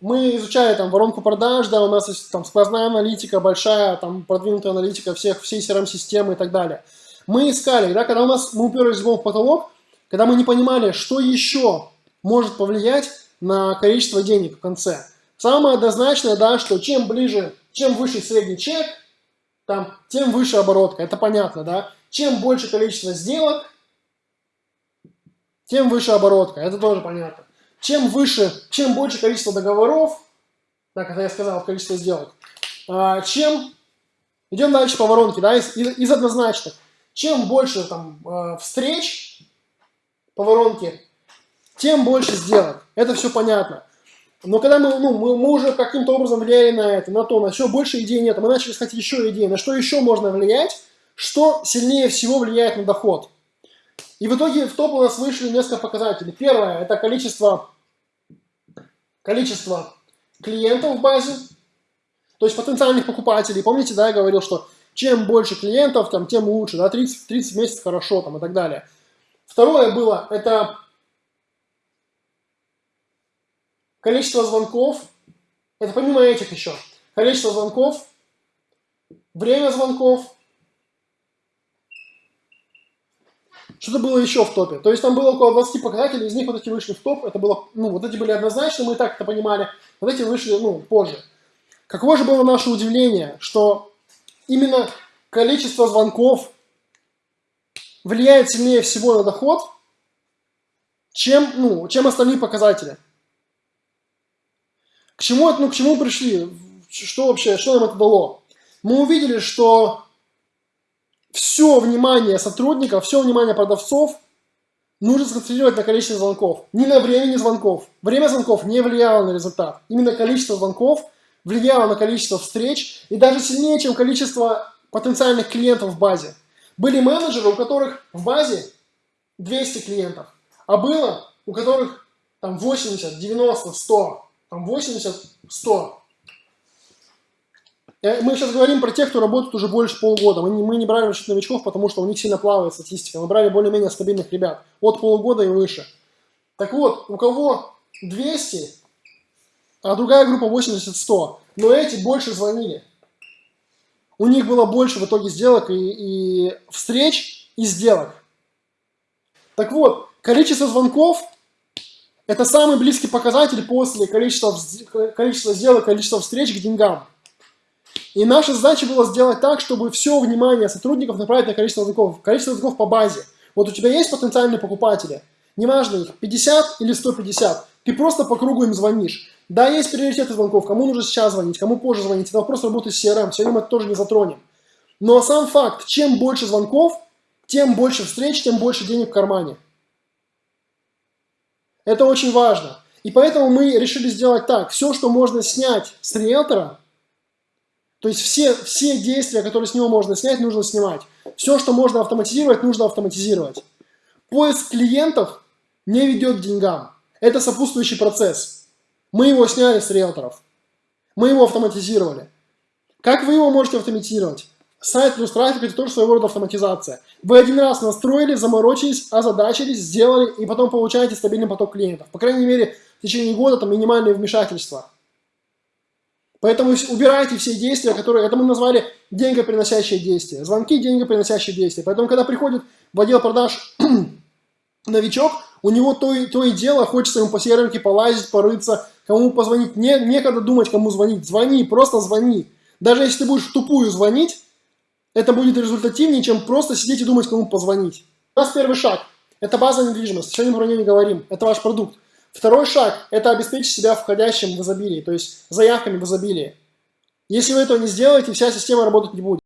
мы изучали там воронку продаж, да, у нас есть там сквозная аналитика, большая, там продвинутая аналитика всех, всей CRM-системы и так далее. Мы искали, да, когда у нас, мы уперлись в потолок, когда мы не понимали, что еще может повлиять на количество денег в конце. Самое однозначное, да, что чем ближе, чем выше средний чек, там, тем выше оборотка, это понятно, да. Чем больше количество сделок, тем выше оборотка, это тоже понятно. Чем выше, чем больше количество договоров, так как я сказал, количество сделок, а, чем, идем дальше по воронке, да, из, из, из однозначных. Чем больше там а, встреч по воронке, тем больше сделок. Это все понятно. Но когда мы, ну, мы, мы уже каким-то образом влияли на это, на то, на все, больше идей нет, мы начали искать еще идеи, на что еще можно влиять, что сильнее всего влияет на доход. И в итоге в топ у нас вышли несколько показателей. Первое – это количество, количество клиентов в базе, то есть потенциальных покупателей. Помните, да, я говорил, что чем больше клиентов, там, тем лучше, да, 30, 30 месяцев хорошо, там, и так далее. Второе было – это количество звонков, это помимо этих еще, количество звонков, время звонков, что-то было еще в топе. То есть там было около 20 показателей, из них вот эти вышли в топ, это было, ну, вот эти были однозначно, мы и так это понимали, вот эти вышли, ну, позже. Каково же было наше удивление, что именно количество звонков влияет сильнее всего на доход, чем, ну, чем остальные показатели. К чему, ну, к чему пришли? Что вообще, что нам это дало? Мы увидели, что все внимание сотрудников, все внимание продавцов нужно сконцентрировать на количестве звонков. Не на времени звонков. Время звонков не влияло на результат. Именно количество звонков влияло на количество встреч и даже сильнее, чем количество потенциальных клиентов в базе. Были менеджеры, у которых в базе 200 клиентов, а было у которых там 80, 90, 100 там 80, 100. Мы сейчас говорим про тех, кто работает уже больше полугода. Мы не, мы не брали расчет новичков, потому что у них сильно плавает статистика. Мы брали более-менее стабильных ребят. От полугода и выше. Так вот, у кого 200, а другая группа 80-100. Но эти больше звонили. У них было больше в итоге сделок и, и встреч, и сделок. Так вот, количество звонков это самый близкий показатель после количества, количества сделок, количества встреч к деньгам. И наша задача была сделать так, чтобы все внимание сотрудников направить на количество звонков. Количество звонков по базе. Вот у тебя есть потенциальные покупатели, неважно их, 50 или 150, ты просто по кругу им звонишь. Да, есть приоритеты звонков, кому нужно сейчас звонить, кому позже звонить, это вопрос работы с CRM, сегодня это тоже не затронем. Но сам факт, чем больше звонков, тем больше встреч, тем больше денег в кармане. Это очень важно. И поэтому мы решили сделать так. Все, что можно снять с риэлтора, то есть все, все действия, которые с него можно снять, нужно снимать. Все, что можно автоматизировать, нужно автоматизировать. Поиск клиентов не ведет к деньгам. Это сопутствующий процесс. Мы его сняли с риэлторов. Мы его автоматизировали. Как вы его можете автоматизировать? Сайт плюс трафик – это тоже своего рода автоматизация. Вы один раз настроили, заморочились, озадачились, сделали, и потом получаете стабильный поток клиентов. По крайней мере, в течение года там минимальные вмешательства. Поэтому убирайте все действия, которые, это мы назвали деньгоприносящие действия. Звонки – деньгоприносящие действия. Поэтому, когда приходит в отдел продаж новичок, у него то и, то и дело, хочется ему по серверке полазить, порыться, кому позвонить. Не, некогда думать, кому звонить. Звони, просто звони. Даже если ты будешь тупую звонить, это будет результативнее, чем просто сидеть и думать, кому позвонить. У нас первый шаг – это база недвижимости, сегодня про нее не говорим, это ваш продукт. Второй шаг – это обеспечить себя входящим в изобилии, то есть заявками в изобилии. Если вы этого не сделаете, вся система работать не будет.